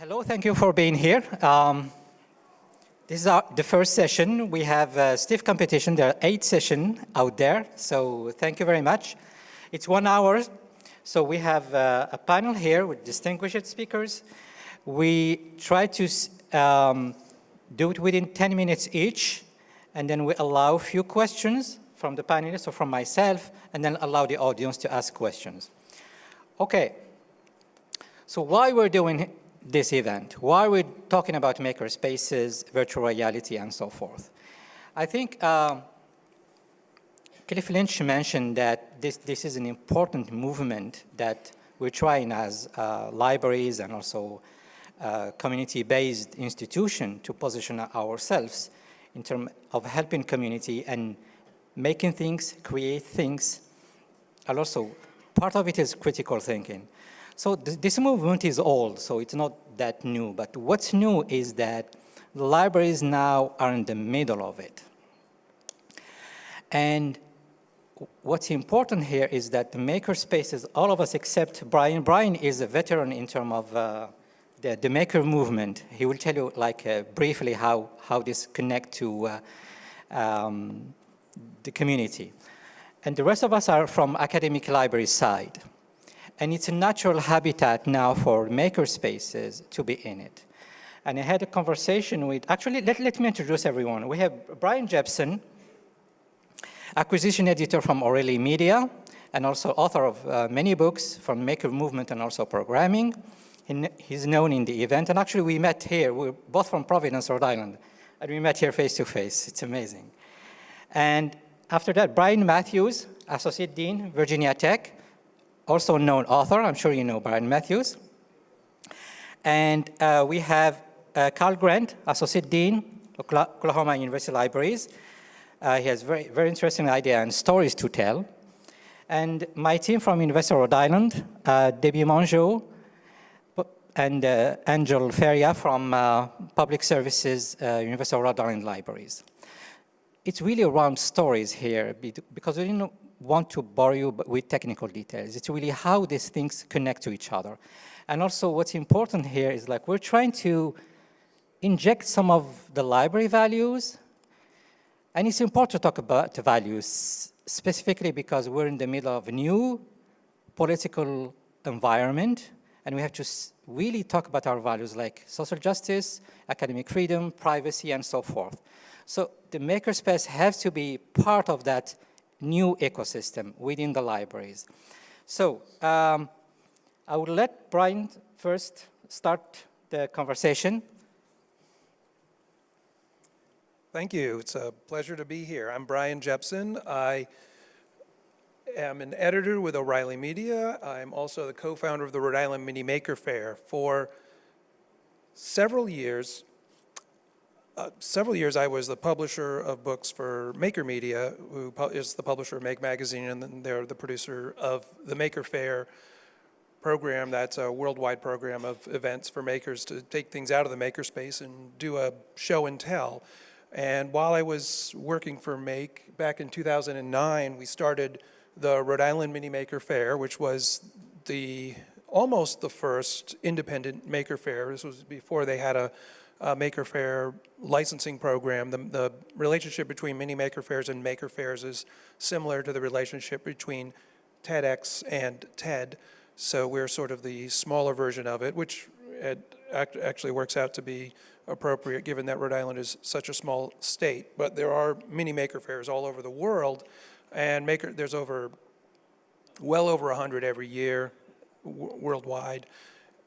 Hello, thank you for being here. Um, this is our, the first session. We have a stiff competition. There are eight sessions out there, so thank you very much. It's one hour, so we have uh, a panel here with distinguished speakers. We try to um, do it within 10 minutes each, and then we allow a few questions from the panelists or from myself, and then allow the audience to ask questions. Okay, so why we're doing this event? Why are we talking about makerspaces, virtual reality, and so forth? I think um, Cliff Lynch mentioned that this, this is an important movement that we're trying as uh, libraries and also uh, community-based institution to position ourselves in terms of helping community and making things, create things, and also part of it is critical thinking. So th this movement is old, so it's not that new. But what's new is that the libraries now are in the middle of it. And what's important here is that the maker spaces, all of us except Brian. Brian is a veteran in terms of uh, the, the, maker movement. He will tell you like uh, briefly how, how this connect to uh, um, the community. And the rest of us are from academic library side and it's a natural habitat now for maker spaces to be in it. And I had a conversation with, actually, let, let me introduce everyone. We have Brian Jepson, acquisition editor from O'Reilly Media, and also author of uh, many books from Maker Movement and also programming. He, he's known in the event, and actually we met here, we're both from Providence, Rhode Island, and we met here face to face. It's amazing. And after that, Brian Matthews, Associate Dean, Virginia Tech, also known author. I'm sure you know Brian Matthews. And uh, we have uh, Carl Grant, Associate Dean, Oklahoma University Libraries. Uh, he has very, very interesting idea and stories to tell. And my team from University of Rhode Island, uh, Debbie Mongeau, and uh, Angel Feria from uh, Public Services, University of Rhode Island Libraries. It's really around stories here because we didn't want to bore you with technical details. It's really how these things connect to each other. And also what's important here is like we're trying to inject some of the library values. And it's important to talk about values specifically because we're in the middle of a new political environment and we have to really talk about our values like social justice, academic freedom, privacy, and so forth. So the makerspace has to be part of that new ecosystem within the libraries. So um, I will let Brian first start the conversation. Thank you. It's a pleasure to be here. I'm Brian Jepson. I am an editor with O'Reilly Media. I'm also the co-founder of the Rhode Island Mini Maker Faire. For several years, uh, several years I was the publisher of books for Maker Media, who is the publisher of Make Magazine, and they're the producer of the Maker Faire program. That's a worldwide program of events for makers to take things out of the makerspace and do a show and tell. And while I was working for Make, back in 2009, we started the Rhode Island Mini Maker Faire, which was the almost the first independent maker fair. This was before they had a uh, Maker Faire licensing program. The, the relationship between mini Maker Faires and Maker Faires is similar to the relationship between TEDx and TED. So we're sort of the smaller version of it, which it act actually works out to be appropriate given that Rhode Island is such a small state. But there are mini Maker Faires all over the world, and maker there's over, well over 100 every year worldwide,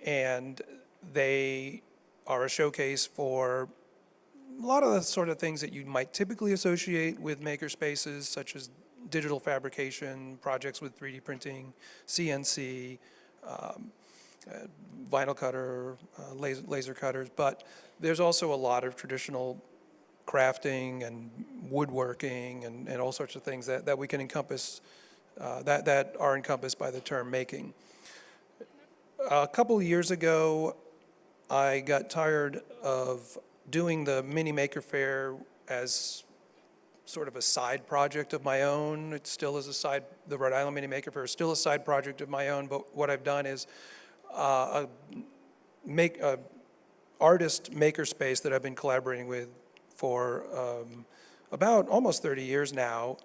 and they are a showcase for a lot of the sort of things that you might typically associate with maker spaces, such as digital fabrication, projects with 3D printing, CNC, um, uh, vinyl cutter, uh, laser, laser cutters, but there's also a lot of traditional crafting and woodworking and, and all sorts of things that, that we can encompass, uh, that, that are encompassed by the term making. A couple years ago, I got tired of doing the Mini Maker Faire as sort of a side project of my own. It still is a side, the Rhode Island Mini Maker Faire is still a side project of my own, but what I've done is uh, make, uh, artist makerspace that I've been collaborating with for um, about almost 30 years now.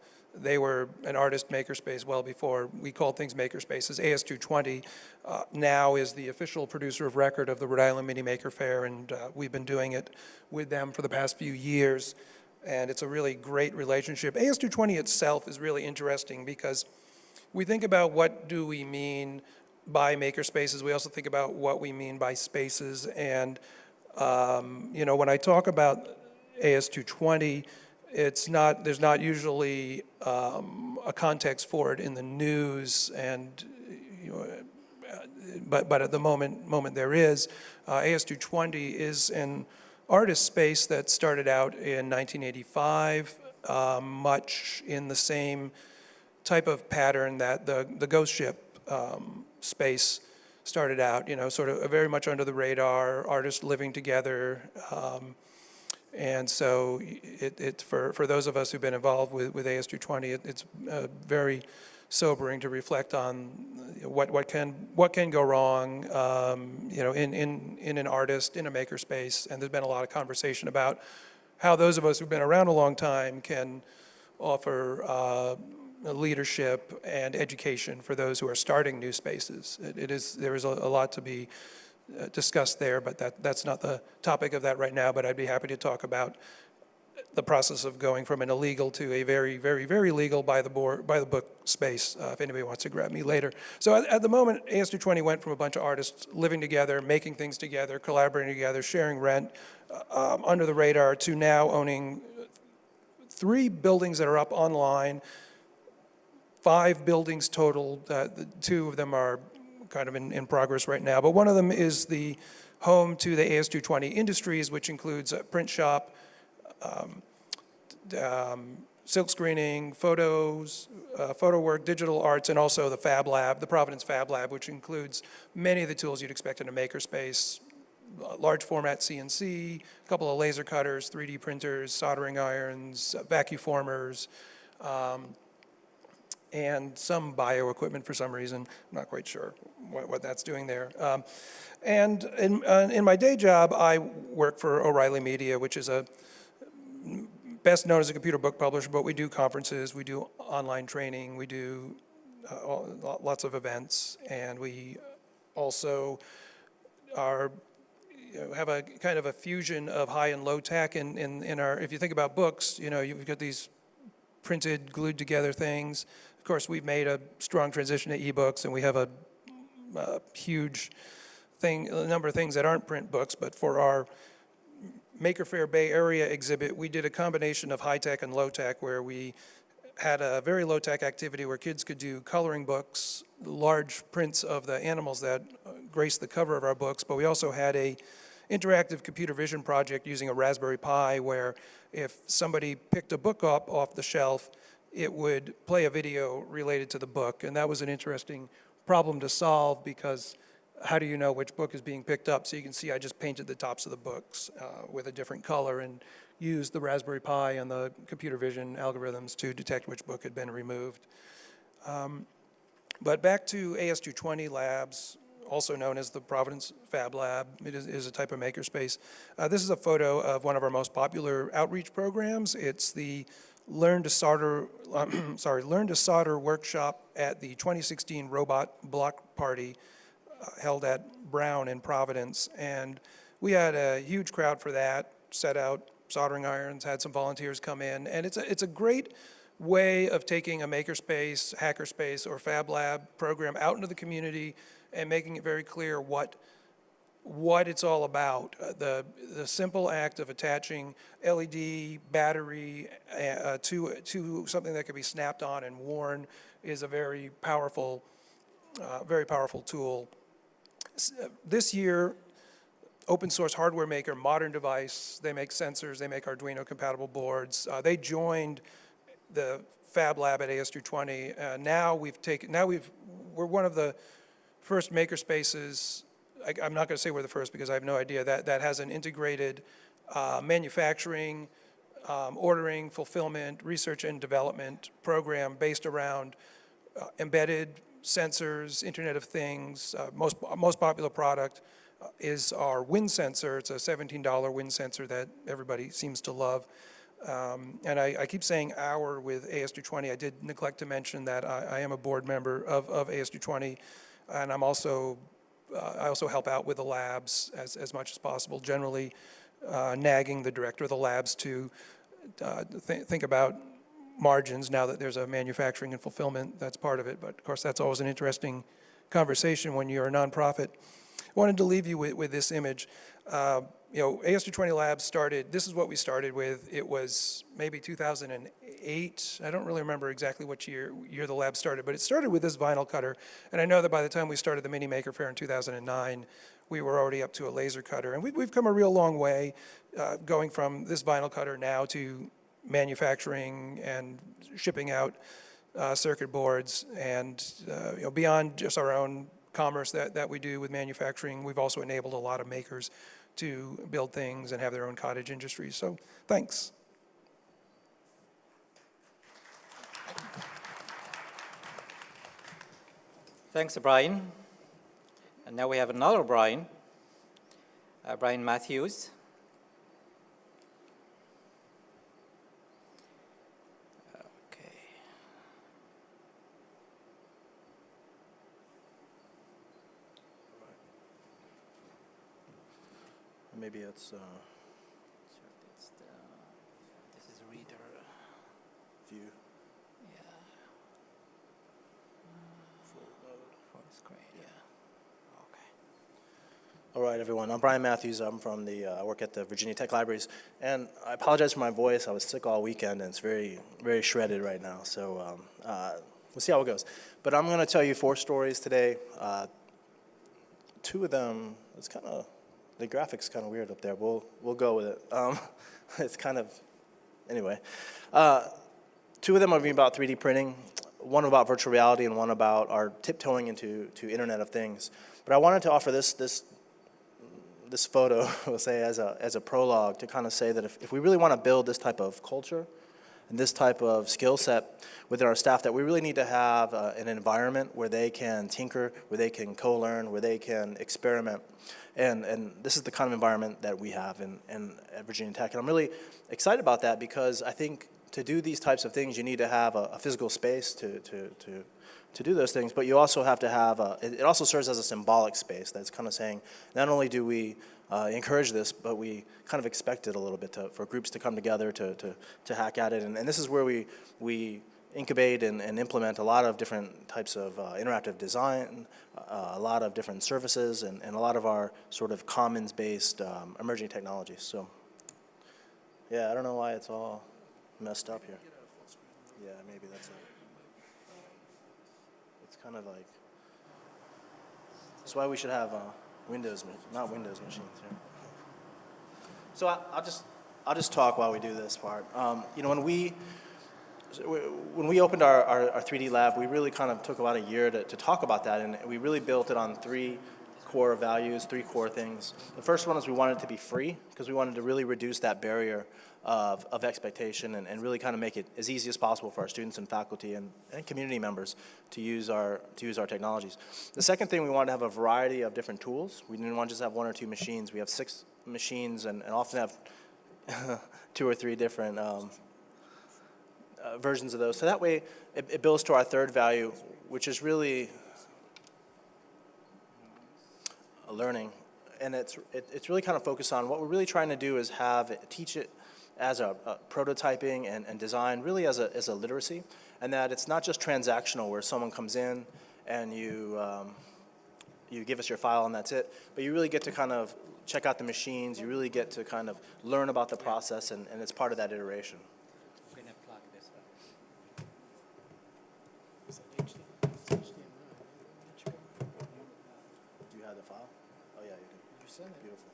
They were an artist makerspace well before we called things makerspaces. AS220 uh, now is the official producer of record of the Rhode Island Mini Maker Faire, and uh, we've been doing it with them for the past few years. And it's a really great relationship. AS220 itself is really interesting because we think about what do we mean by maker spaces. We also think about what we mean by spaces. And, um, you know, when I talk about AS220, it's not, there's not usually um, a context for it in the news and, you know, but, but at the moment, moment there is. Uh, AS220 is an artist space that started out in 1985, um, much in the same type of pattern that the, the ghost ship um, space started out, you know, sort of very much under the radar, artists living together. Um, and so it, it, for, for those of us who've been involved with, with AS220, it, it's uh, very sobering to reflect on what, what, can, what can go wrong, um, you know, in, in, in an artist, in a makerspace. And there's been a lot of conversation about how those of us who've been around a long time can offer uh, leadership and education for those who are starting new spaces. It, it is, there is a, a lot to be uh, discussed there, but that, that's not the topic of that right now, but I'd be happy to talk about the process of going from an illegal to a very, very, very legal by the board, by the book space, uh, if anybody wants to grab me later. So at, at the moment, AS220 went from a bunch of artists living together, making things together, collaborating together, sharing rent, uh, um, under the radar, to now owning three buildings that are up online, five buildings total, uh, two of them are kind of in, in progress right now. But one of them is the home to the AS220 Industries, which includes a print shop, um, um, silk screening, photos, uh, photo work, digital arts, and also the Fab Lab, the Providence Fab Lab, which includes many of the tools you'd expect in a makerspace, uh, large format CNC, a couple of laser cutters, 3D printers, soldering irons, uh, vacuformers, um, and some bio equipment for some reason. I'm not quite sure what, what that's doing there. Um, and in, uh, in my day job, I work for O'Reilly Media, which is a best known as a computer book publisher, but we do conferences, we do online training, we do uh, lots of events, and we also are you know, have a kind of a fusion of high and low tech in, in, in our, if you think about books, you know, you've got these printed, glued together things. Course, we've made a strong transition to ebooks, and we have a, a huge thing, a number of things that aren't print books, but for our Maker Faire Bay Area exhibit, we did a combination of high-tech and low-tech where we had a very low-tech activity where kids could do coloring books, large prints of the animals that grace the cover of our books, but we also had a interactive computer vision project using a Raspberry Pi where if somebody picked a book up off the shelf, it would play a video related to the book. And that was an interesting problem to solve because how do you know which book is being picked up? So you can see I just painted the tops of the books uh, with a different color and used the Raspberry Pi and the computer vision algorithms to detect which book had been removed. Um, but back to AS220 Labs, also known as the Providence Fab Lab. It is, is a type of makerspace. Uh, this is a photo of one of our most popular outreach programs. It's the Learn to Solder, sorry, Learn to Solder workshop at the 2016 Robot Block Party uh, held at Brown in Providence. And we had a huge crowd for that, set out soldering irons, had some volunteers come in. And it's a, it's a great way of taking a makerspace, hackerspace, or Fab Lab program out into the community and making it very clear what what it's all about. Uh, the, the simple act of attaching LED battery uh, to, to something that can be snapped on and worn is a very powerful, uh, very powerful tool this year, open source hardware maker, Modern Device, they make sensors, they make Arduino compatible boards. Uh, they joined the Fab Lab at AS220. Uh, now we've taken, now we've, we're one of the first maker spaces, I, am not gonna say we're the first because I have no idea, that, that has an integrated uh, manufacturing, um, ordering, fulfillment, research and development program based around uh, embedded sensors, Internet of Things, uh, most, most popular product, uh, is our wind sensor. It's a $17 wind sensor that everybody seems to love. Um, And I, I keep saying "our" with AS220. I did neglect to mention that I, I am a board member of, of AS220, and I'm also, I also help out with the labs as, as much as possible, generally uh, nagging the director of the labs to uh, thi- think about margins now that there's a manufacturing and fulfillment, that's part of it. But of course, that's always an interesting conversation when you're a nonprofit. Wanted to leave you with, with this image. Uh, You know, AS220 Labs started, this is what we started with. It was maybe 2008. I don't really remember exactly what year, year the lab started, but it started with this vinyl cutter. And I know that by the time we started the Mini Maker Faire in 2009, we were already up to a laser cutter. And we've, we've come a real long way, uh, going from this vinyl cutter now to manufacturing and shipping out uh, circuit boards. And, uh, you know, beyond just our own commerce that, that we do with manufacturing, we've also enabled a lot of makers to build things and have their own cottage industries. So, thanks. Thanks, Brian. And now we have another Brian, uh, Brian Matthews. Maybe it's uh, it's the, this is reader. view. Yeah. Full screen. Yeah. Okay. All right, everyone. I'm Brian Matthews. I'm from the, uh, I work at the Virginia Tech Libraries. And I apologize for my voice. I was sick all weekend and it's very, very shredded right now. So um, uh, we'll see how it goes. But I'm going to tell you four stories today. Uh, two of them, it's kind of, the graphics kind of weird up there. We'll, we'll go with it. Um, it's kind of, anyway. Uh, two of them are about 3D printing, one about virtual reality and one about our tiptoeing into to Internet of Things. But I wanted to offer this, this this photo, we'll say, as a, as a prologue to kind of say that if, if we really want to build this type of culture and this type of skill set within our staff, that we really need to have uh, an environment where they can tinker, where they can co-learn, where they can experiment. And, and this is the kind of environment that we have in, in, at Virginia Tech. And I'm really excited about that because I think to do these types of things, you need to have a, a physical space to, to, to, to do those things, but you also have to have, a, it it also serves as a symbolic space that's kind of saying, not only do we uh, encourage this, but we kind of expect it a little bit to, for groups to come together to, to, to hack at it. And, and this is where we, we incubate and, and implement a lot of different types of uh, interactive design, uh, a lot of different services, and, and a lot of our sort of commons-based um, emerging technologies. So, yeah, I don't know why it's all messed up here. Yeah, maybe that's it. It's kind of like, that's why we should have uh, Windows, not Windows machines here. So I, I'll just, I'll just talk while we do this part. Um, you know, when we, when we opened our, our, our 3D lab, we really kind of took about a year to, to talk about that, and we really built it on three core values, three core things. The first one is we wanted it to be free, because we wanted to really reduce that barrier of, of expectation and, and really kind of make it as easy as possible for our students and faculty and, and community members to use our to use our technologies. The second thing we wanted to have a variety of different tools. We didn't want to just have one or two machines. We have six machines and, and often have two or three different um, uh, versions of those. So that way it, it builds to our third value, which is really learning. And it's, it, it's really kind of focused on what we're really trying to do is have, it- teach it as a, a prototyping and, and design, really as a, as a literacy, and that it's not just transactional where someone comes in and you, um, you give us your file and that's it, but you really get to kind of check out the machines, you really get to kind of learn about the process, and, and it's part of that iteration. I'm gonna plug this one. Do you have the file? Oh, yeah, you do. You sent it. Beautiful.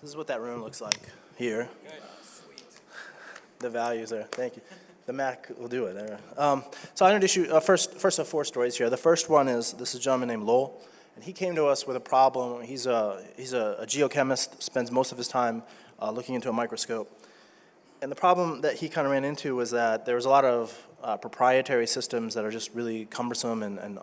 This is what that room looks like here. The values there, thank you. The Mac will do it there. Um, so I introduce you, uh, first, first of four stories here. The first one is, this is a gentleman named Lowell, and he came to us with a problem. He's a, he's a, a geochemist, spends most of his time uh, looking into a microscope. And the problem that he kind of ran into was that there was a lot of uh, proprietary systems that are just really cumbersome and, and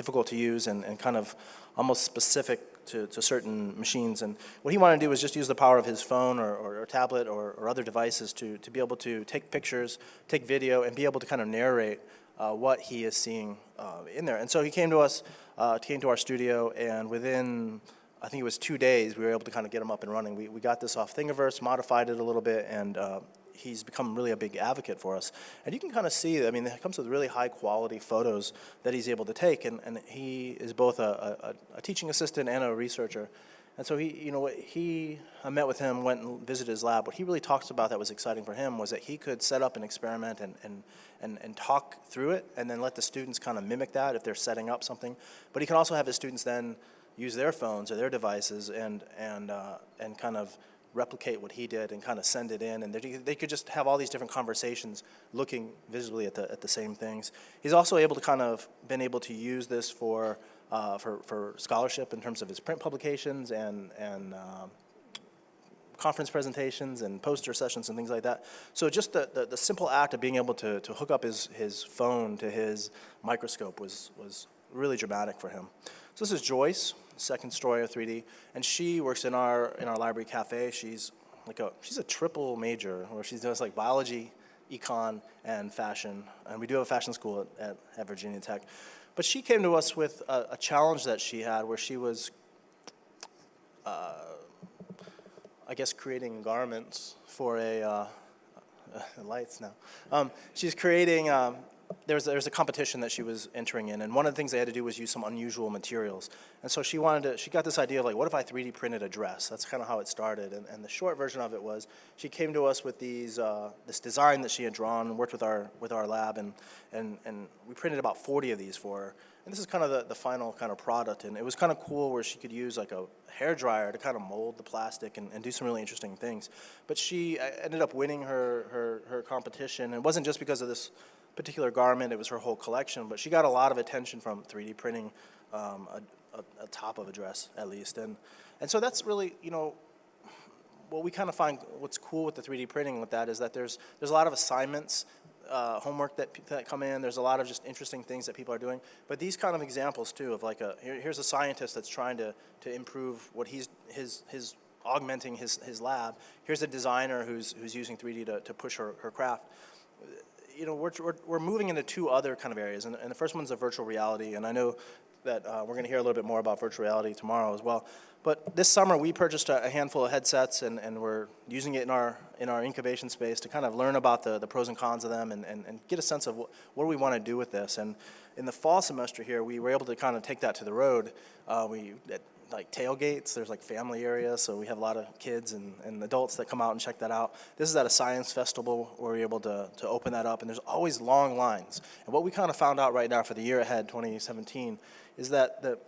difficult to use and, and kind of almost specific to, to certain machines. And what he wanted to do was just use the power of his phone or, or, or tablet or, or other devices to, to be able to take pictures, take video, and be able to kind of narrate uh, what he is seeing uh, in there. And so he came to us, uh, came to our studio, and within, I think it was two days, we were able to kind of get him up and running. We, we got this off Thingiverse, modified it a little bit, and uh, he's become really a big advocate for us. And you can kind of see, I mean, it comes with really high quality photos that he's able to take, and, and he is both a, a, a teaching assistant and a researcher. And so he, you know, he, I met with him, went and visited his lab. What he really talks about that was exciting for him was that he could set up an experiment and, and, and, and talk through it and then let the students kind of mimic that if they're setting up something. But he can also have his students then use their phones or their devices and, and, uh, and kind of replicate what he did and kind of send it in, and they, could just have all these different conversations looking visibly at the, at the same things. He's also able to kind of been able to use this for, uh, for, for scholarship in terms of his print publications and, and um, conference presentations and poster sessions and things like that. So just the, the, the simple act of being able to, to hook up his, his phone to his microscope was, was really dramatic for him. So this is Joyce, second story of 3D, and she works in our, in our library cafe. She's like a, she's a triple major, where she does like biology, econ, and fashion. And we do have a fashion school at, at, at Virginia Tech. But she came to us with a, a challenge that she had where she was uh, I guess, creating garments for a, uh, uh, lights now. Um, she's creating, um, there's, there's a competition that she was entering in, and one of the things they had to do was use some unusual materials. And so she wanted to, she got this idea of like, what if I 3D printed a dress? That's kind of how it started. And, and the short version of it was, she came to us with these, uh, this design that she had drawn and worked with our, with our lab, and, and, and we printed about 40 of these for her. And this is kind of the, the final kind of product, and it was kind of cool where she could use like a hair dryer to kind of mold the plastic and, and do some really interesting things. But she uh, ended up winning her, her, her competition. It wasn't just because of this particular garment, it was her whole collection, but she got a lot of attention from 3D printing um, a, a, a top of a dress, at least. And, and so that's really, you know, what we kind of find what's cool with the 3D printing with that is that there's, there's a lot of assignments uh, homework that, that come in. There's a lot of just interesting things that people are doing. But these kind of examples too of like a, here, here's a scientist that's trying to, to improve what he's, his, his augmenting his, his lab. Here's a designer who's, who's using 3D to, to push her, her craft. You know, we're, we're, we're moving into two other kind of areas. And, and the first one's a virtual reality. And I know that uh, we're going to hear a little bit more about virtual reality tomorrow as well. But this summer we purchased a, handful of headsets and, and we're using it in our, in our incubation space to kind of learn about the, the pros and cons of them and, and, and get a sense of what, what do we want to do with this. And in the fall semester here, we were able to kind of take that to the road. Uh, we, like tailgates, there's like family areas, so we have a lot of kids and, and adults that come out and check that out. This is at a science festival where we're able to, to open that up, and there's always long lines. And what we kind of found out right now for the year ahead, 2017, is that the,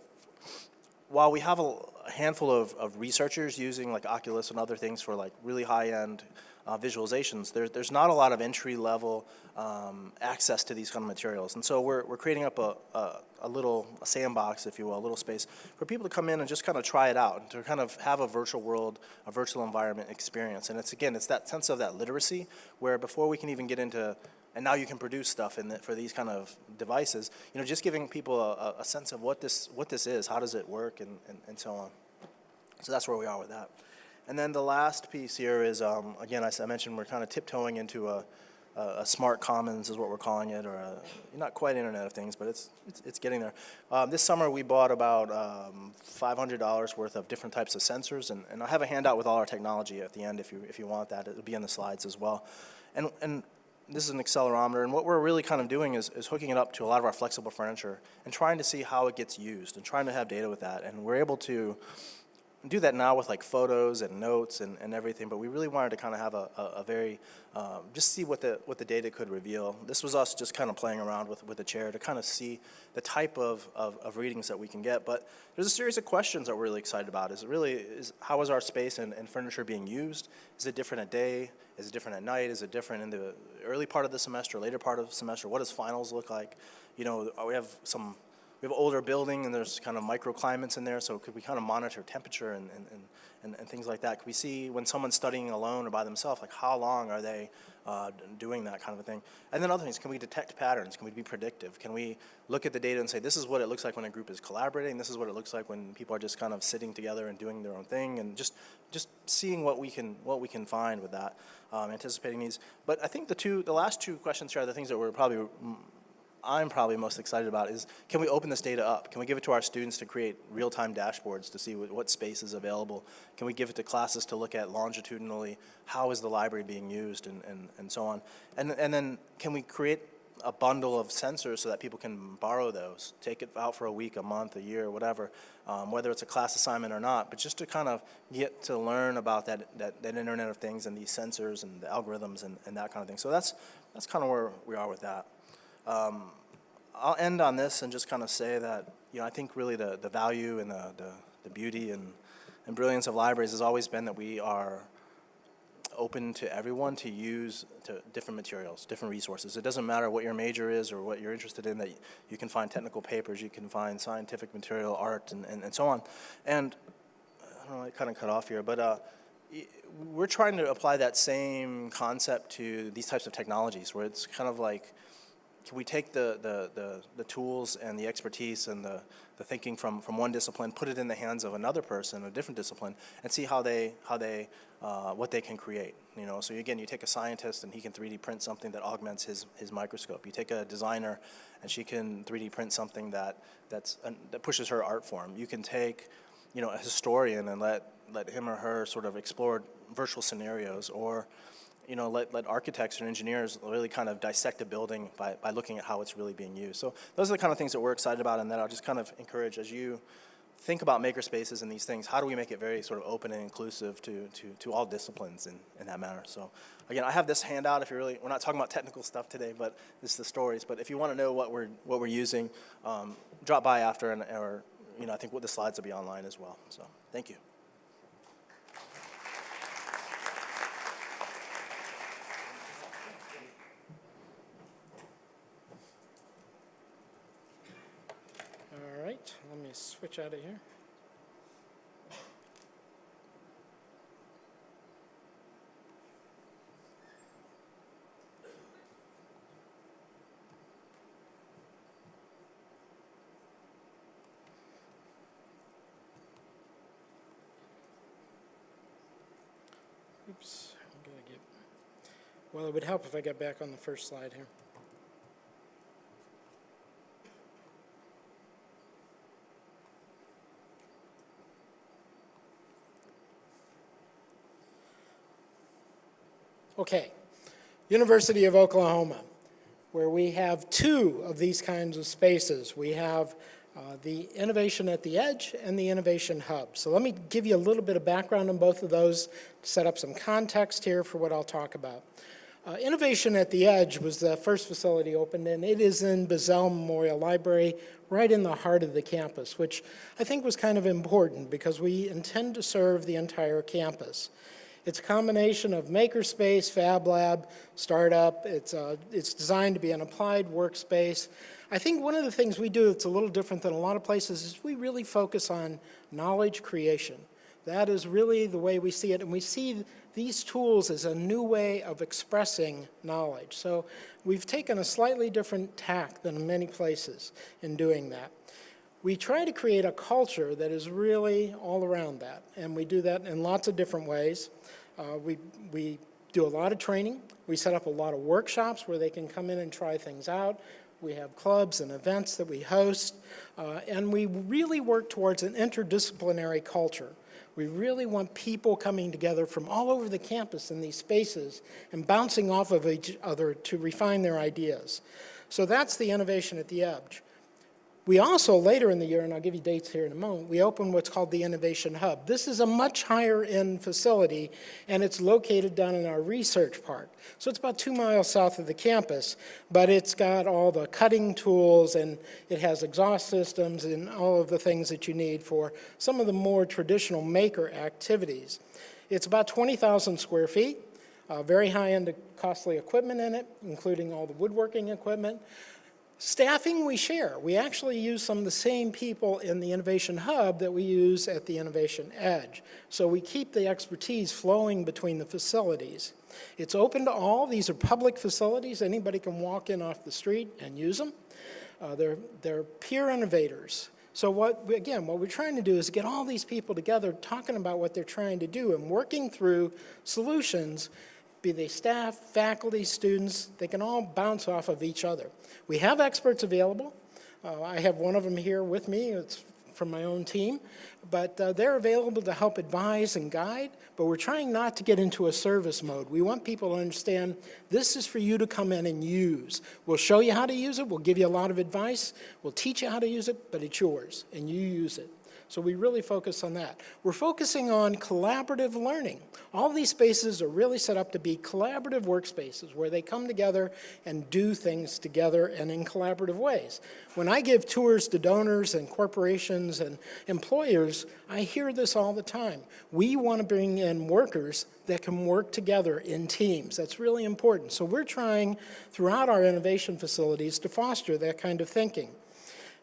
while we have a handful of, of researchers using like Oculus and other things for like really high-end uh, visualizations, there, there's not a lot of entry-level um, access to these kind of materials. And so we're, we're creating up a, a, a little a sandbox, if you will, a little space for people to come in and just kind of try it out and to kind of have a virtual world, a virtual environment experience. And it's, again, it's that sense of that literacy where before we can even get into and now you can produce stuff in the, for these kind of devices. You know, just giving people a, a, sense of what this what this is, how does it work, and, and, and so on. So that's where we are with that. And then the last piece here is, um, again, I, I, mentioned we're kind of tiptoeing into a, a, a, smart commons is what we're calling it, or a, not quite Internet of Things, but it's, it's, it's getting there. Um, this summer we bought about um, $500 worth of different types of sensors, and, and I have a handout with all our technology at the end if you, if you want that. It'll be in the slides as well. And, and this is an accelerometer, and what we're really kind of doing is, is hooking it up to a lot of our flexible furniture and trying to see how it gets used and trying to have data with that. And we're able to do that now with like photos and notes and, and everything, but we really wanted to kind of have a, a, a very, um, just see what the, what the data could reveal. This was us just kind of playing around with, with the chair to kind of see the type of, of, of, readings that we can get. But there's a series of questions that we're really excited about. Is it really, is, how is our space and, and furniture being used? Is it different at day? Is it different at night? Is it different in the early part of the semester, later part of the semester? What does finals look like? You know, we have some we have an older building and there's kind of microclimates in there, so could we kind of monitor temperature and, and, and, and, things like that? Could we see when someone's studying alone or by themselves, like how long are they uh, doing that kind of a thing? And then other things, can we detect patterns? Can we be predictive? Can we look at the data and say, this is what it looks like when a group is collaborating, this is what it looks like when people are just kind of sitting together and doing their own thing, and just, just seeing what we can, what we can find with that, um, anticipating needs. But I think the two, the last two questions here are the things that we're probably I'm probably most excited about is can we open this data up? Can we give it to our students to create real-time dashboards to see what, space is available? Can we give it to classes to look at longitudinally how is the library being used and, and, and so on? And, and then can we create a bundle of sensors so that people can borrow those, take it out for a week, a month, a year, whatever, um, whether it's a class assignment or not, but just to kind of get to learn about that, that, that Internet of Things and these sensors and the algorithms and, and that kind of thing. So that's, that's kind of where we are with that. Um, I'll end on this and just kind of say that, you know, I think really the, the value and the, the, the beauty and, and brilliance of libraries has always been that we are open to everyone to use to different materials, different resources. It doesn't matter what your major is or what you're interested in, that you can find technical papers, you can find scientific material, art, and, and, and so on. And I don't know, I kind of cut off here, but uh, we're trying to apply that same concept to these types of technologies, where it's kind of like, can we take the, the, the, the tools and the expertise and the, the thinking from, from one discipline, put it in the hands of another person, a different discipline, and see how they, how they, uh, what they can create, you know? So again, you take a scientist and he can 3D print something that augments his, his microscope. You take a designer and she can 3D print something that, that's, uh, that pushes her art form. You can take, you know, a historian and let, let him or her sort of explore virtual scenarios or, you know, let, let architects and engineers really kind of dissect a building by, by looking at how it's really being used. So those are the kind of things that we're excited about and that I'll just kind of encourage as you think about makerspaces and these things, how do we make it very sort of open and inclusive to, to, to all disciplines in, in that manner. So again, I have this handout if you really, we're not talking about technical stuff today, but this is the stories. But if you want to know what we're, what we're using, um, drop by after and, or, you know, I think what the slides will be online as well. So thank you. Let me switch out of here. Oops, I'm gonna get, well, it would help if I got back on the first slide here. Okay, University of Oklahoma, where we have two of these kinds of spaces. We have uh, the Innovation at the Edge and the Innovation Hub. So let me give you a little bit of background on both of those to set up some context here for what I'll talk about. Uh, Innovation at the Edge was the first facility opened, and it is in Bizzell Memorial Library, right in the heart of the campus, which I think was kind of important because we intend to serve the entire campus. It's a combination of makerspace, fab lab, startup. It's, uh, it's designed to be an applied workspace. I think one of the things we do that's a little different than a lot of places is we really focus on knowledge creation. That is really the way we see it, and we see these tools as a new way of expressing knowledge. So we've taken a slightly different tack than many places in doing that. We try to create a culture that is really all around that, and we do that in lots of different ways. Uh, we, we do a lot of training. We set up a lot of workshops where they can come in and try things out. We have clubs and events that we host, uh, and we really work towards an interdisciplinary culture. We really want people coming together from all over the campus in these spaces and bouncing off of each other to refine their ideas. So that's the innovation at the edge. We also, later in the year, and I'll give you dates here in a moment, we opened what's called the Innovation Hub. This is a much higher end facility, and it's located down in our research park. So it's about two miles south of the campus, but it's got all the cutting tools, and it has exhaust systems and all of the things that you need for some of the more traditional maker activities. It's about 20,000 square feet, uh, very high-end costly equipment in it, including all the woodworking equipment Staffing, we share. We actually use some of the same people in the Innovation Hub that we use at the Innovation Edge. So we keep the expertise flowing between the facilities. It's open to all. These are public facilities. Anybody can walk in off the street and use them. Uh, they're, they're peer innovators. So what, again, what we're trying to do is get all these people together talking about what they're trying to do and working through solutions, be they staff, faculty, students, they can all bounce off of each other. We have experts available. Uh, I have one of them here with me. It's from my own team. But uh, they're available to help advise and guide, but we're trying not to get into a service mode. We want people to understand this is for you to come in and use. We'll show you how to use it. We'll give you a lot of advice. We'll teach you how to use it, but it's yours, and you use it. So we really focus on that. We're focusing on collaborative learning. All these spaces are really set up to be collaborative workspaces where they come together and do things together and in collaborative ways. When I give tours to donors and corporations and employers, I hear this all the time. We want to bring in workers that can work together in teams. That's really important. So we're trying throughout our innovation facilities to foster that kind of thinking.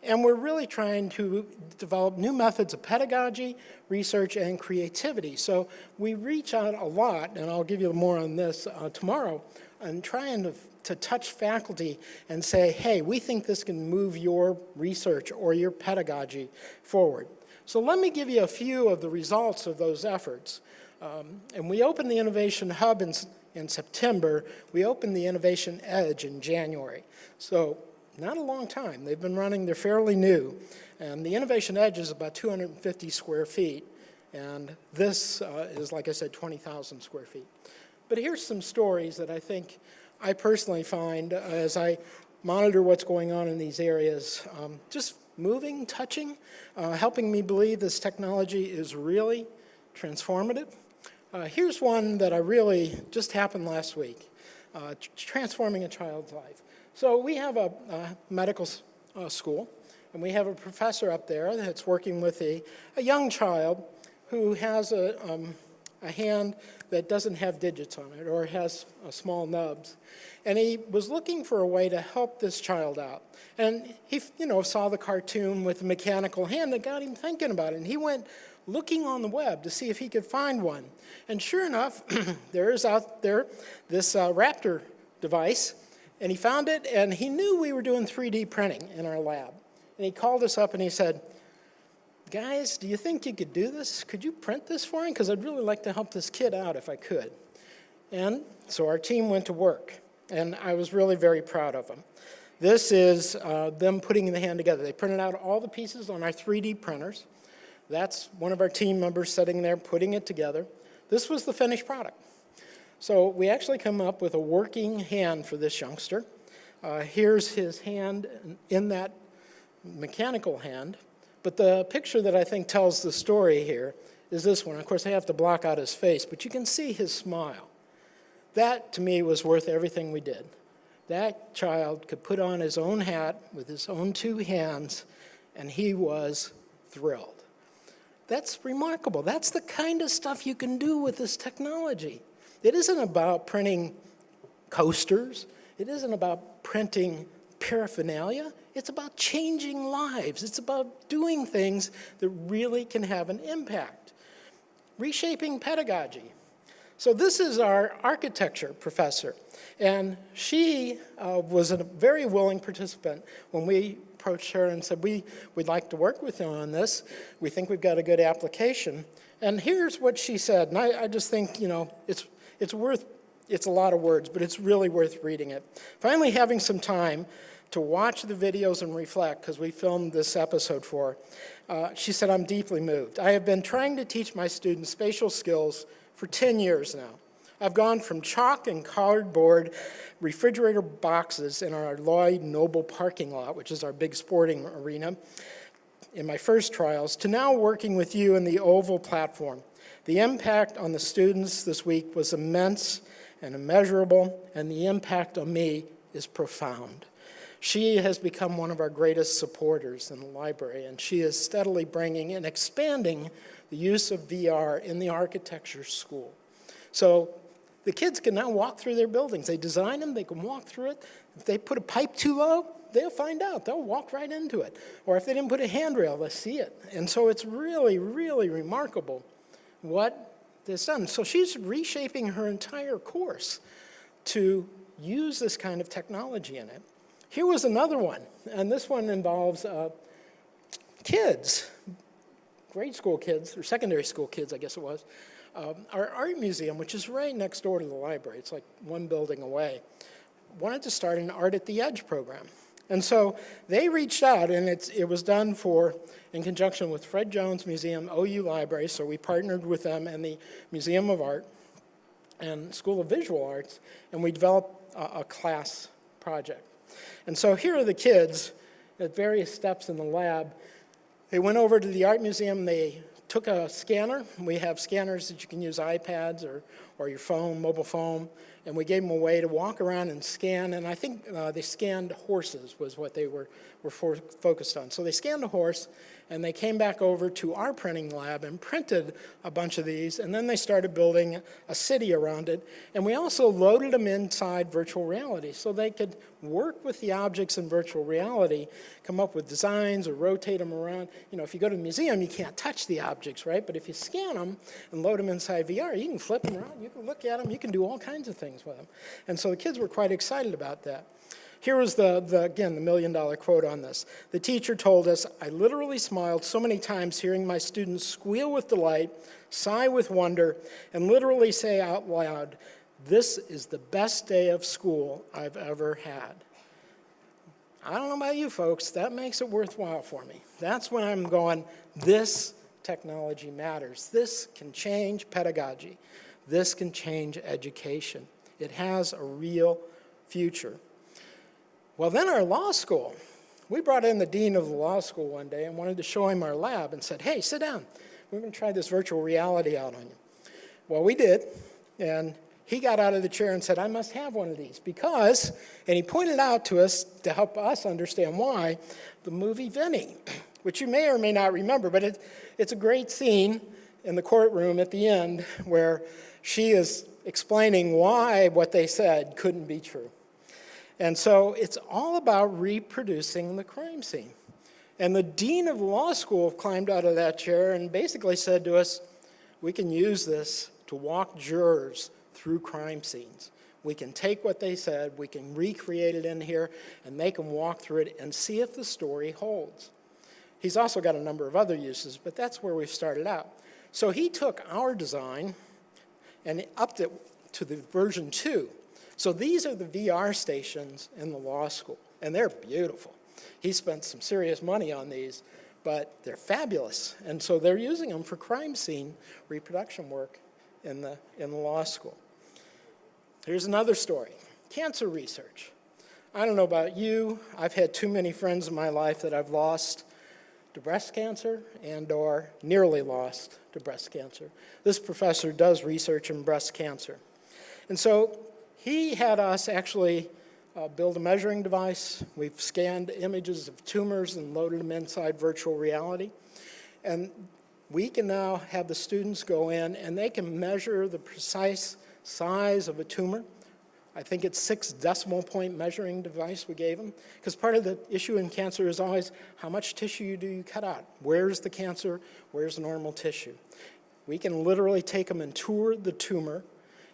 And we're really trying to develop new methods of pedagogy, research, and creativity. So we reach out a lot, and I'll give you more on this uh, tomorrow, and trying to, to touch faculty and say, hey, we think this can move your research or your pedagogy forward. So let me give you a few of the results of those efforts. Um, and we opened the Innovation Hub in, in September. We opened the Innovation Edge in January. So not a long time. They've been running, they're fairly new. And the Innovation Edge is about 250 square feet. And this uh, is, like I said, 20,000 square feet. But here's some stories that I think I personally find as I monitor what's going on in these areas, um, just moving, touching, uh, helping me believe this technology is really transformative. Uh, here's one that I really just happened last week, uh, transforming a child's life. So we have a, a medical uh, school, and we have a professor up there that's working with a, a young child who has a, um, a hand that doesn't have digits on it or has uh, small nubs. And he was looking for a way to help this child out. And he, you know, saw the cartoon with the mechanical hand that got him thinking about it. And he went looking on the web to see if he could find one. And sure enough, there is out there this uh, Raptor device. And he found it, and he knew we were doing 3D printing in our lab. And he called us up and he said, guys, do you think you could do this? Could you print this for me? Because I'd really like to help this kid out if I could. And so our team went to work, and I was really very proud of them. This is uh, them putting the hand together. They printed out all the pieces on our 3D printers. That's one of our team members sitting there putting it together. This was the finished product. So we actually come up with a working hand for this youngster. Uh, here's his hand in that mechanical hand. But the picture that I think tells the story here is this one. Of course, I have to block out his face, but you can see his smile. That, to me, was worth everything we did. That child could put on his own hat with his own two hands, and he was thrilled. That's remarkable. That's the kind of stuff you can do with this technology. It isn't about printing coasters. It isn't about printing paraphernalia. It's about changing lives. It's about doing things that really can have an impact. Reshaping pedagogy. So this is our architecture professor, and she uh, was a very willing participant when we approached her and said, we, we'd like to work with you on this. We think we've got a good application. And here's what she said, and I, I just think, you know, it's, it's worth, it's a lot of words, but it's really worth reading it. Finally having some time to watch the videos and reflect, because we filmed this episode for uh, she said, I'm deeply moved. I have been trying to teach my students spatial skills for 10 years now. I've gone from chalk and cardboard refrigerator boxes in our Lloyd Noble parking lot, which is our big sporting arena, in my first trials, to now working with you in the Oval platform. The impact on the students this week was immense and immeasurable, and the impact on me is profound. She has become one of our greatest supporters in the library, and she is steadily bringing and expanding the use of VR in the architecture school. So the kids can now walk through their buildings. They design them, they can walk through it. If they put a pipe too low, they'll find out. They'll walk right into it. Or if they didn't put a handrail, they'll see it. And so it's really, really remarkable what this done. So she's reshaping her entire course to use this kind of technology in it. Here was another one, and this one involves uh, kids, grade school kids, or secondary school kids, I guess it was. Um, our art museum, which is right next door to the library, it's like one building away, wanted to start an Art at the Edge program. And so they reached out, and it was done for, in conjunction with Fred Jones Museum, OU Library, so we partnered with them and the Museum of Art and School of Visual Arts, and we developed a, a class project. And so here are the kids at various steps in the lab. They went over to the art museum, they took a scanner. We have scanners that you can use iPads or, or your phone, mobile phone, and we gave them a way to walk around and scan, and I think uh, they scanned horses was what they were, were focused on. So they scanned a horse, and they came back over to our printing lab and printed a bunch of these, and then they started building a city around it. And we also loaded them inside virtual reality so they could work with the objects in virtual reality, come up with designs or rotate them around. You know, if you go to the museum, you can't touch the objects, right? But if you scan them and load them inside VR, you can flip them around, you can look at them, you can do all kinds of things with them. And so the kids were quite excited about that. Here was the, the, again, the million dollar quote on this. The teacher told us, I literally smiled so many times hearing my students squeal with delight, sigh with wonder, and literally say out loud, this is the best day of school I've ever had. I don't know about you folks, that makes it worthwhile for me. That's when I'm going, this technology matters. This can change pedagogy. This can change education. It has a real future. Well, then our law school, we brought in the dean of the law school one day and wanted to show him our lab and said, hey, sit down. We're going to try this virtual reality out on you. Well, we did, and he got out of the chair and said, I must have one of these because, and he pointed out to us to help us understand why, the movie Vinny, which you may or may not remember, but it, it's a great scene in the courtroom at the end where she is explaining why what they said couldn't be true. And so it's all about reproducing the crime scene. And the dean of law school climbed out of that chair and basically said to us, we can use this to walk jurors through crime scenes. We can take what they said, we can recreate it in here, and they can walk through it and see if the story holds. He's also got a number of other uses, but that's where we've started out. So he took our design and upped it to the version two. So these are the VR stations in the law school, and they're beautiful. He spent some serious money on these, but they're fabulous. And so they're using them for crime scene reproduction work in the, in the law school. Here's another story, cancer research. I don't know about you, I've had too many friends in my life that I've lost to breast cancer and or nearly lost to breast cancer. This professor does research in breast cancer. And so he had us actually uh, build a measuring device. We've scanned images of tumors and loaded them inside virtual reality. And we can now have the students go in and they can measure the precise size of a tumor. I think it's six decimal point measuring device we gave them. Because part of the issue in cancer is always how much tissue do you cut out? Where's the cancer? Where's the normal tissue? We can literally take them and tour the tumor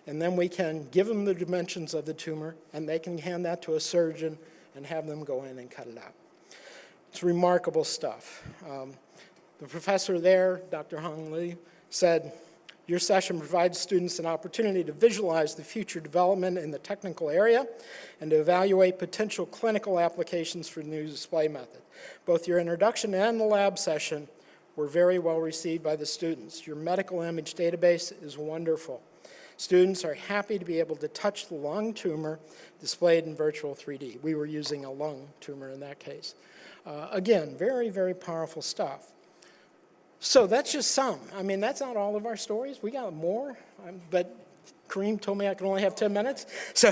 and then we can give them the dimensions of the tumor, and they can hand that to a surgeon and have them go in and cut it out. It's remarkable stuff. Um, the professor there, Dr. Hong Liu, said, your session provides students an opportunity to visualize the future development in the technical area and to evaluate potential clinical applications for the new display method. Both your introduction and the lab session were very well received by the students. Your medical image database is wonderful. Students are happy to be able to touch the lung tumor displayed in virtual 3D. We were using a lung tumor in that case. Uh, again, very, very powerful stuff. So that's just some. I mean, that's not all of our stories. We got more, um, but Kareem told me I can only have 10 minutes. So,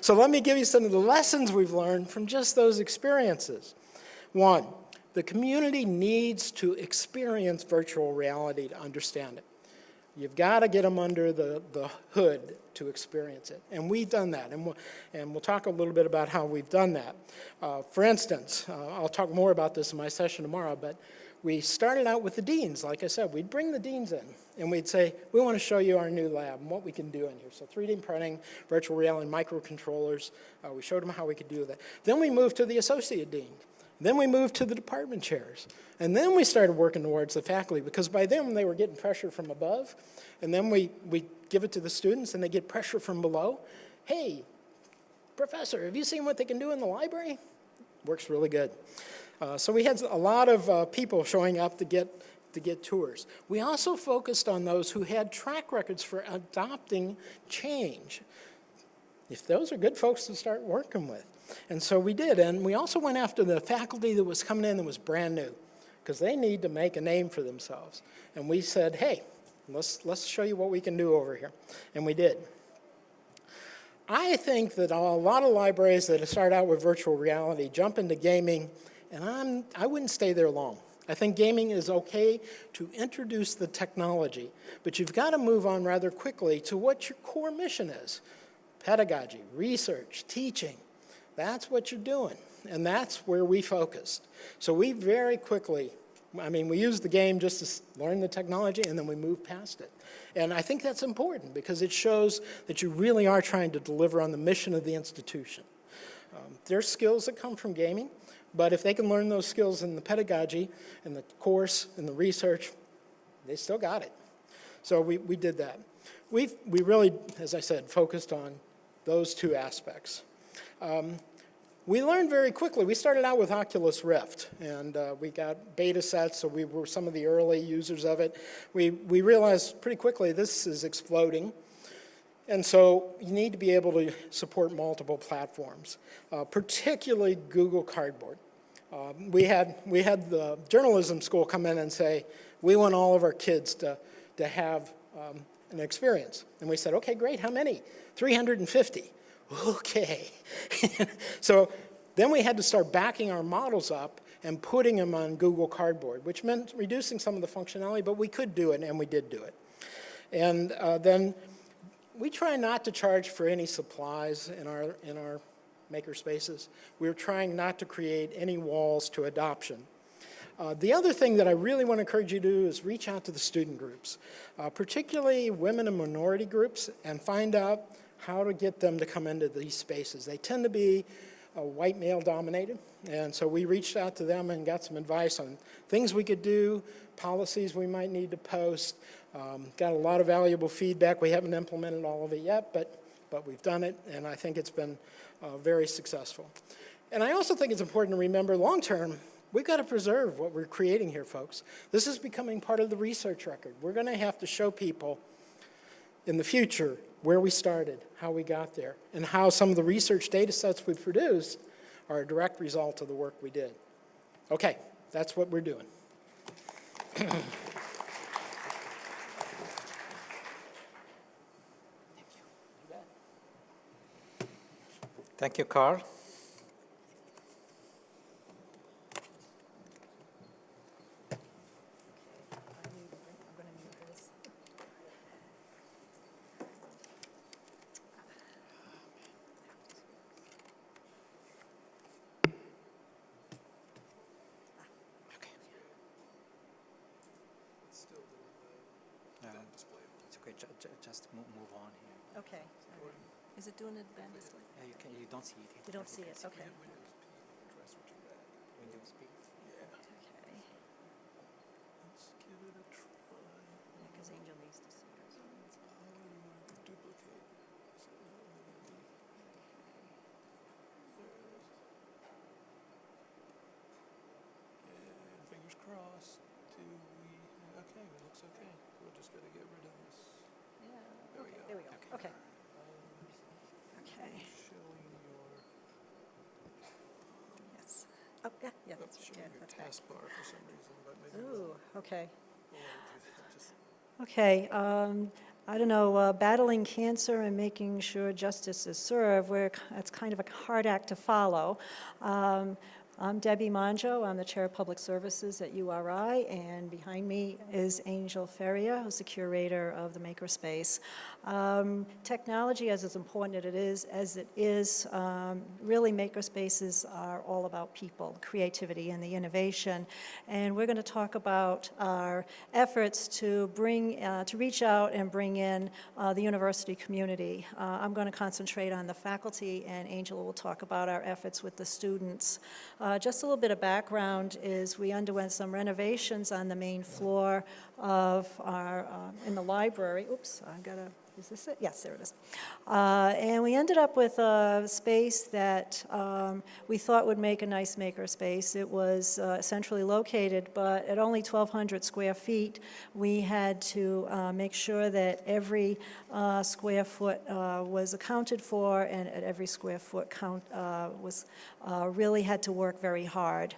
so let me give you some of the lessons we've learned from just those experiences. One, the community needs to experience virtual reality to understand it. You've got to get them under the, the hood to experience it. And we've done that, and we'll, and we'll talk a little bit about how we've done that. Uh, for instance, uh, I'll talk more about this in my session tomorrow, but we started out with the deans. Like I said, we'd bring the deans in, and we'd say, we want to show you our new lab and what we can do in here. So 3D printing, virtual reality, microcontrollers. Uh, we showed them how we could do that. Then we moved to the associate dean. Then we moved to the department chairs. And then we started working towards the faculty because by then they were getting pressure from above. And then we, we give it to the students and they get pressure from below. Hey, professor, have you seen what they can do in the library? Works really good. Uh, so we had a lot of uh, people showing up to get, to get tours. We also focused on those who had track records for adopting change. If those are good folks to start working with. And so we did, and we also went after the faculty that was coming in that was brand new, because they need to make a name for themselves. And we said, hey, let's, let's show you what we can do over here. And we did. I think that a lot of libraries that start out with virtual reality jump into gaming, and I'm, I wouldn't stay there long. I think gaming is okay to introduce the technology, but you've got to move on rather quickly to what your core mission is. Pedagogy, research, teaching. That's what you're doing, and that's where we focused. So we very quickly, I mean, we used the game just to learn the technology, and then we moved past it. And I think that's important because it shows that you really are trying to deliver on the mission of the institution. Um, there's skills that come from gaming, but if they can learn those skills in the pedagogy, in the course, in the research, they still got it. So we, we did that. we we really, as I said, focused on those two aspects. Um, we learned very quickly. We started out with Oculus Rift, and uh, we got beta sets, so we were some of the early users of it. We, we realized pretty quickly this is exploding. And so you need to be able to support multiple platforms, uh, particularly Google Cardboard. Um, we, had, we had the journalism school come in and say, we want all of our kids to, to have um, an experience. And we said, okay, great, how many? 350 okay. so then we had to start backing our models up and putting them on Google Cardboard, which meant reducing some of the functionality, but we could do it, and we did do it. And uh, then we try not to charge for any supplies in our, in our maker spaces. We're trying not to create any walls to adoption. Uh, the other thing that I really want to encourage you to do is reach out to the student groups, uh, particularly women and minority groups, and find out how to get them to come into these spaces. They tend to be uh, white male dominated, and so we reached out to them and got some advice on things we could do, policies we might need to post, um, got a lot of valuable feedback. We haven't implemented all of it yet, but, but we've done it, and I think it's been uh, very successful. And I also think it's important to remember long-term, we've got to preserve what we're creating here, folks. This is becoming part of the research record. We're going to have to show people in the future where we started, how we got there, and how some of the research data sets we produced are a direct result of the work we did. Okay, that's what we're doing. Thank you, Carl. It's okay, ju- ju- just mo- move on here. Okay. Is it doing the band display? Yeah, you can, you don't see it. Okay. Windows P. Okay. Because Angel needs to see yours. And fingers crossed, do we, okay, it looks okay. We're just gonna get rid of this. Yeah, There we okay, go. there we go, okay. Okay, Showing your, yes. Oh, that's, showing your that's taskbar for some reason, but maybe. it Ooh, okay. Just- Okay, um, I don't know, uh, battling cancer and making sure justice is served, where it's kind of a hard act to follow. Um, I'm Debbie Mongeau. I'm the Chair of Public Services at URI, and behind me is Angel Feria, who's the curator of the Makerspace. Um, Technology, as important as it is, as it is, um, really makerspaces are all about people, creativity, and the innovation. And we're going to talk about our efforts to bring, uh, to reach out and bring in uh, the university community. Uh, I'm going to concentrate on the faculty, and Angela will talk about our efforts with the students. Uh, Just a little bit of background is we underwent some renovations on the main floor of our, uh, in the library. Oops, I got to, is this it? Yes, there it is. Uh, And we ended up with a space that um, we thought would make a nice maker space. It was uh, centrally located, but at only 1,200 square feet, we had to uh, make sure that every uh, square foot uh, was accounted for, and at every square foot count uh, was, really had to work very hard.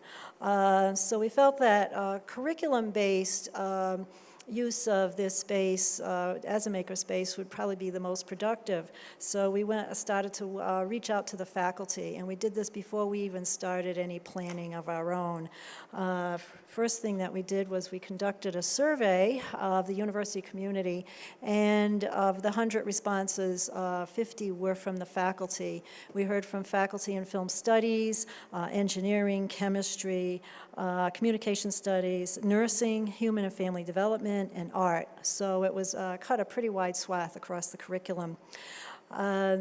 So we felt that curriculum-based um, use of this space uh, as a makerspace would probably be the most productive. So we went, started to uh, reach out to the faculty, and we did this before we even started any planning of our own. Uh, First thing that we did was we conducted a survey of the university community, and of the 100 responses, uh, 50 were from the faculty. We heard from faculty in film studies, uh, engineering, chemistry, uh, communication studies, nursing, human and family development, and art. So it was uh, cut a pretty wide swath across the curriculum. Uh,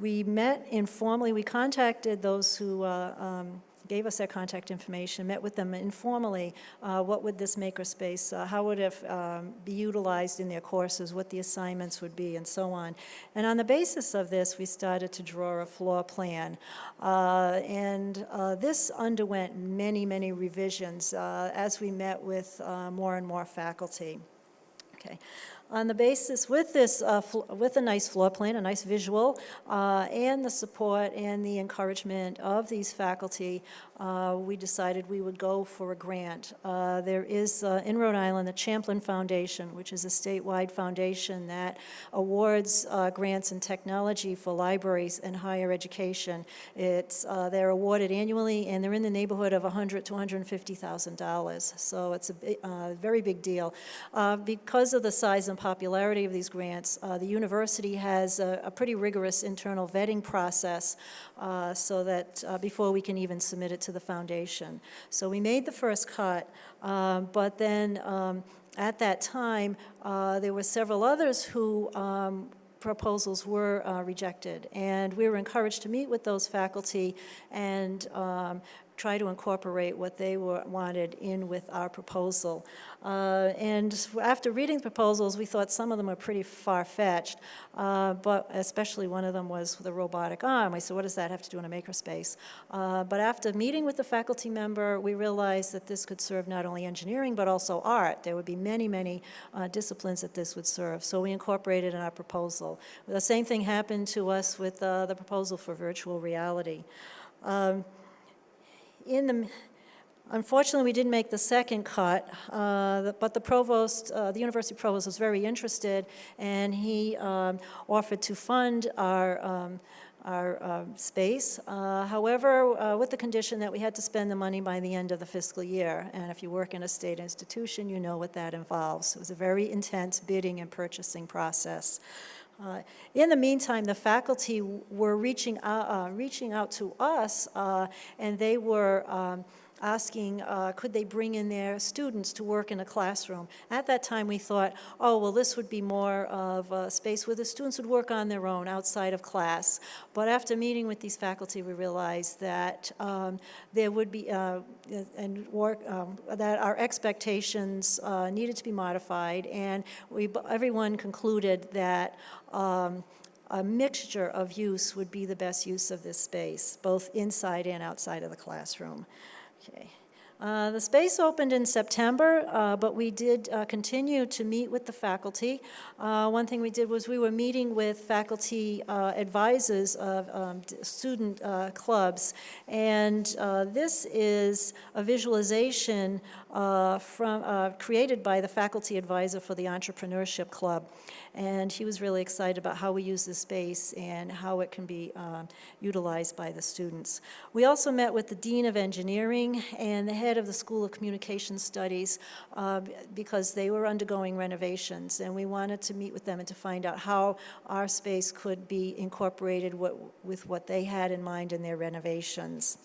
We met informally, we contacted those who uh, um, gave us their contact information, met with them informally, uh, what would this makerspace, uh, how would it um, be utilized in their courses, what the assignments would be, and so on. And on the basis of this, we started to draw a floor plan. Uh, And uh, this underwent many, many revisions uh, as we met with uh, more and more faculty. Okay. On the basis, with this, uh, with a nice floor plan, a nice visual, uh, and the support and the encouragement of these faculty, uh, we decided we would go for a grant. Uh, There is, uh, in Rhode Island, the Champlin Foundation, which is a statewide foundation that awards uh, grants in technology for libraries and higher education. It's, uh, they're awarded annually, and they're in the neighborhood of 100 to 150,000 dollars. So it's a uh, very big deal. Because of the size and popularity of these grants, the university has a a pretty rigorous internal vetting process so that, before we can even submit it to the foundation. So we made the first cut, um, but then um, at that time, uh, there were several others who um, proposals were uh, rejected. And we were encouraged to meet with those faculty and um, try to incorporate what they were, wanted in with our proposal. Uh, And after reading the proposals, we thought some of them were pretty far-fetched, uh, but especially one of them was the robotic arm. We said, what does that have to do in a makerspace? Uh, But after meeting with the faculty member, we realized that this could serve not only engineering, but also art. There would be many, many uh, disciplines that this would serve. So we incorporated in our proposal. The same thing happened to us with uh, the proposal for virtual reality. Um, In the, unfortunately, we didn't make the second cut, uh, but the provost, uh, the university provost was very interested, and he um, offered to fund our, um, our um, space. Uh, However, uh, with the condition that we had to spend the money by the end of the fiscal year. And if you work in a state institution, you know what that involves. It was a very intense bidding and purchasing process. Uh, In the meantime, the faculty were reaching out, uh, reaching out to us, uh, and they were um, asking, uh, could they bring in their students to work in a classroom? At that time, we thought, oh, well, this would be more of a space where the students would work on their own outside of class. But after meeting with these faculty, we realized that um, there would be, uh, and work, um, that our expectations uh, needed to be modified, and we, everyone concluded that um, a mixture of use would be the best use of this space, both inside and outside of the classroom. Okay. Uh, The space opened in September, uh, but we did uh, continue to meet with the faculty. Uh, One thing we did was we were meeting with faculty uh, advisors of um, student clubs, and this is a visualization from, created by the faculty advisor for the Entrepreneurship Club. And he was really excited about how we use the space and how it can be um, utilized by the students. We also met with the Dean of Engineering and the head of the School of Communication Studies uh, because they were undergoing renovations, and we wanted to meet with them and to find out how our space could be incorporated what- with what they had in mind in their renovations.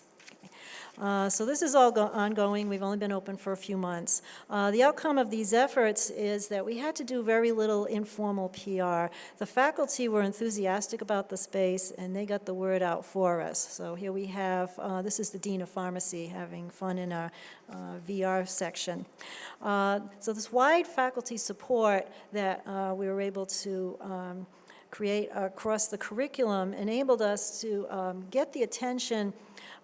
Uh, So this is all go- ongoing, we've only been open for a few months. Uh, The outcome of these efforts is that we had to do very little informal PR. The faculty were enthusiastic about the space, and they got the word out for us. So here we have, uh, this is the Dean of Pharmacy having fun in our uh, VR section. Uh, So this wide faculty support that we were able to um, create across the curriculum enabled us to um, get the attention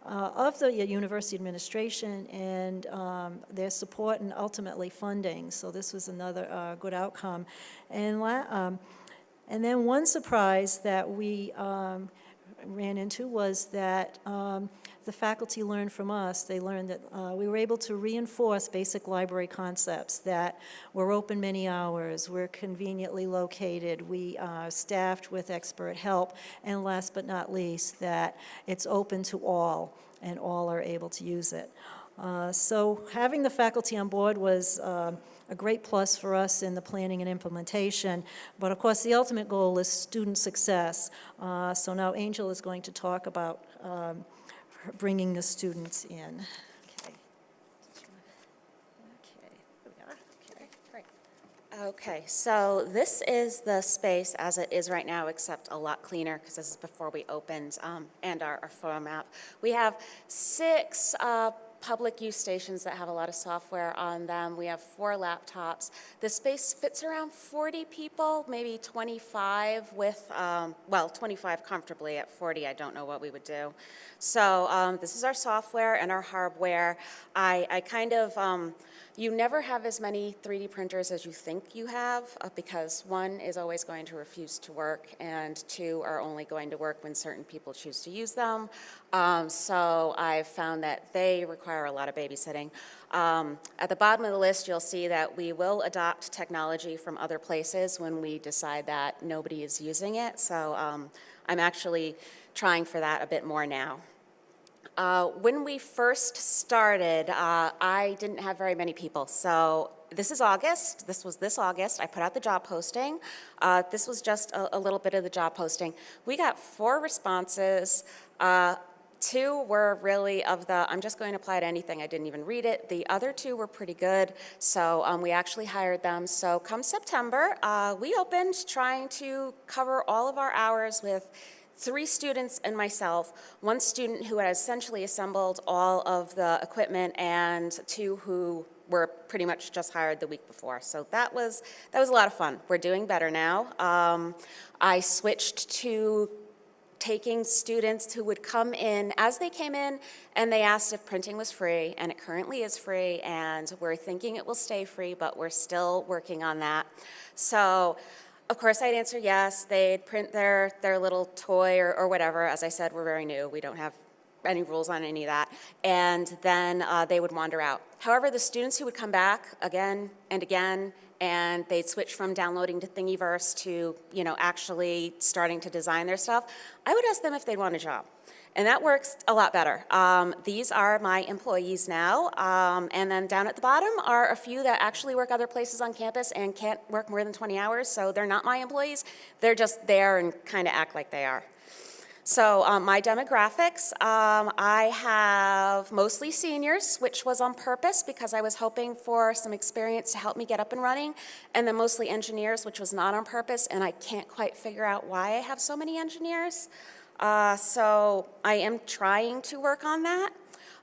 uh, of the university administration and um, their support and ultimately funding. So this was another uh, good outcome. And, um, and then one surprise that we um, ran into was that um, the faculty learned from us. They learned that uh, we were able to reinforce basic library concepts, that we're open many hours, we're conveniently located, we are staffed with expert help, and last but not least, that it's open to all, and all are able to use it. Uh, So having the faculty on board was um, a great plus for us in the planning and implementation. But of course, the ultimate goal is student success. Uh, So now Angel is going to talk about um, bringing the students in. Okay. So this is the space as it is right now, except a lot cleaner, because this is before we opened, um, and our, our photo map. We have six uh, public use stations that have a lot of software on them. We have four laptops. The space fits around 40 people, maybe 25 with, um, well, 25 comfortably. At 40, I don't know what we would do. So um, this is our software and our hardware. I, I kind of, um, you never have as many 3D printers as you think you have uh, because one is always going to refuse to work and two are only going to work when certain people choose to use them. Um, so I've found that they require a lot of babysitting. Um, at the bottom of the list, you'll see that we will adopt technology from other places when we decide that nobody is using it. So um, I'm actually trying for that a bit more now. Uh, When we first started, uh, I didn't have very many people. So this is August, this was this August, I put out the job posting. Uh, This was just a a little bit of the job posting. We got four responses. Uh, Two were really of the, I'm just going to apply to anything, I didn't even read it. The other two were pretty good, so um, we actually hired them. So come September, uh, we opened trying to cover all of our hours with three students and myself, one student who had essentially assembled all of the equipment, and two who were pretty much just hired the week before. So that was, that was a lot of fun. We're doing better now. Um, I switched to taking students who would come in as they came in and they asked if printing was free, and it currently is free, and we're thinking it will stay free, but we're still working on that. So, of course, I'd answer yes. They'd print their, their little toy or, or whatever. As I said, we're very new. We don't have any rules on any of that. And then uh, they would wander out. However, the students who would come back again and again, and they'd switch from downloading to Thingiverse to, you know, actually starting to design their stuff, I would ask them if they'd want a job. And that works a lot better. Um, these are my employees now. Um, and then down at the bottom are a few that actually work other places on campus and can't work more than 20 hours, so they're not my employees. They're just there and kind of act like they are. So um, my demographics, um, I have mostly seniors, which was on purpose because I was hoping for some experience to help me get up and running, and then mostly engineers, which was not on purpose, and I can't quite figure out why I have so many engineers. Uh, so I am trying to work on that.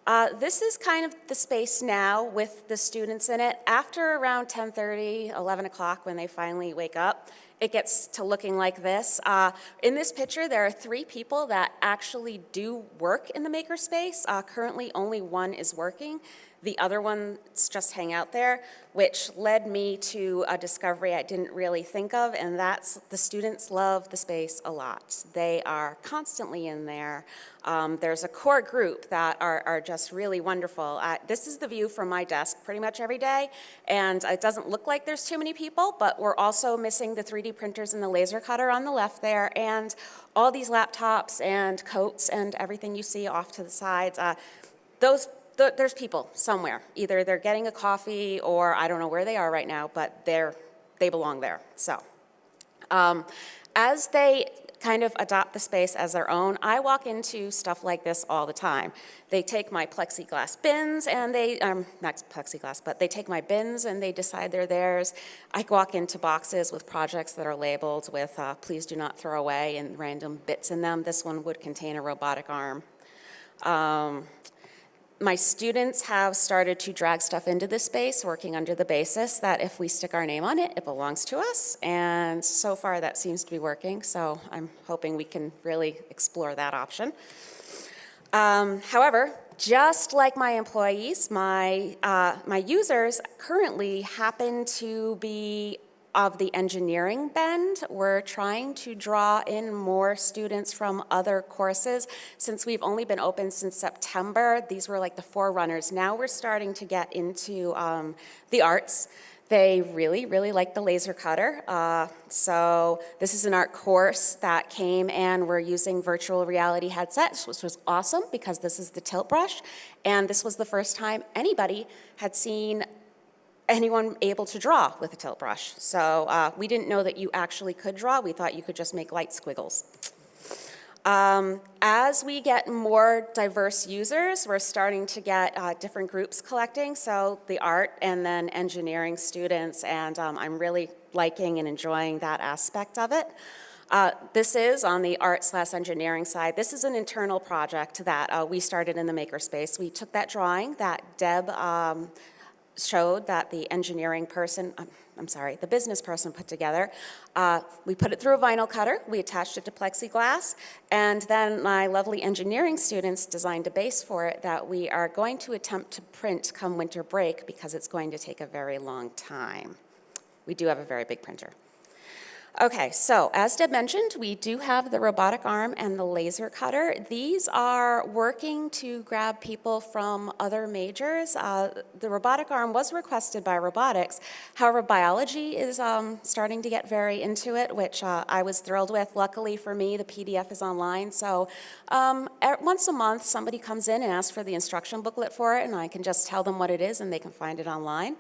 Uh, this is kind of the space now with the students in it. After around 10:30, 11 o'clock, when they finally wake up, it gets to looking like this. Uh, in this picture, there are three people that actually do work in the makerspace. Uh, currently, only one is working. The other ones just hang out there, which led me to a discovery I didn't really think of, and that's the students love the space a lot. They are constantly in there. Um, There's a core group that are, are just really wonderful. Uh, This is the view from my desk pretty much every day, and it doesn't look like there's too many people, but we're also missing the 3D printers and the laser cutter on the left there, and all these laptops and coats and everything you see off to the sides. Uh, Those, th- there's people somewhere. Either they're getting a coffee, or I don't know where they are right now, but they're, they belong there, so. Um, As they kind of adopt the space as their own, I walk into stuff like this all the time. They take my plexiglass bins and they, um, not plexiglass, but they take my bins and they decide they're theirs. I walk into boxes with projects that are labeled with, uh, please do not throw away and random bits in them. This one would contain a robotic arm. Um, my students have started to drag stuff into this space, working under the basis that if we stick our name on it, it belongs to us. And so far, that seems to be working, so I'm hoping we can really explore that option. Um, However, just like my employees, my, uh, my users currently happen to be of the engineering bend. We're trying to draw in more students from other courses. Since we've only been open since September, these were like the forerunners. Now we're starting to get into um, the arts. They really, really like the laser cutter. Uh, so this is an art course that came and we're using virtual reality headsets, which was awesome because this is the tilt brush. And this was the first time anybody had seen anyone able to draw with a tilt brush. So uh, we didn't know that you actually could draw. We thought you could just make light squiggles. Um, As we get more diverse users, we're starting to get uh, different groups collecting, so the art and then engineering students, and um, I'm really liking and enjoying that aspect of it. Uh, This is on the art slash engineering side. This is an internal project that uh, we started in the makerspace. We took that drawing that Deb um, showed that the engineering person, um, I'm sorry, the business person put together. Uh, We put it through a vinyl cutter, we attached it to plexiglass, and then my lovely engineering students designed a base for it that we are going to attempt to print come winter break because it's going to take a very long time. We do have a very big printer. Okay, so as Deb mentioned, we do have the robotic arm and the laser cutter. These are working to grab people from other majors. Uh, The robotic arm was requested by robotics. However, biology is um, starting to get very into it, which uh, I was thrilled with. Luckily for me, the PDF is online, so um, once a month, somebody comes in and asks for the instruction booklet for it, and I can just tell them what it is, and they can find it online.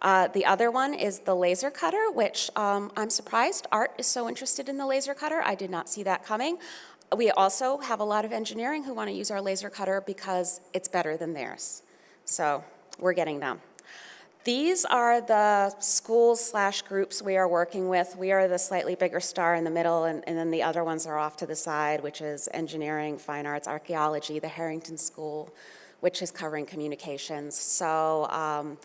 Uh, The other one is the laser cutter, which um, I'm surprised Art is so interested in the laser cutter. I did not see that coming. We also have a lot of engineering who want to use our laser cutter because it's better than theirs. So we're getting them. These are the schools slash groups we are working with. We are the slightly bigger star in the middle, and, and then the other ones are off to the side, which is engineering, fine arts, archaeology, the Harrington School, which is covering communications. So um,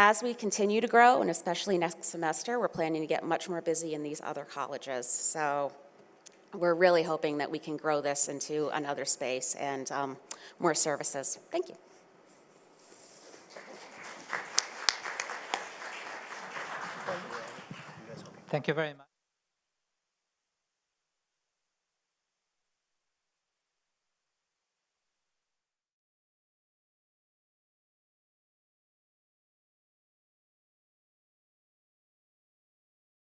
as we continue to grow, and especially next semester, we're planning to get much more busy in these other colleges. So we're really hoping that we can grow this into another space and um, more services. Thank you. Thank you very much.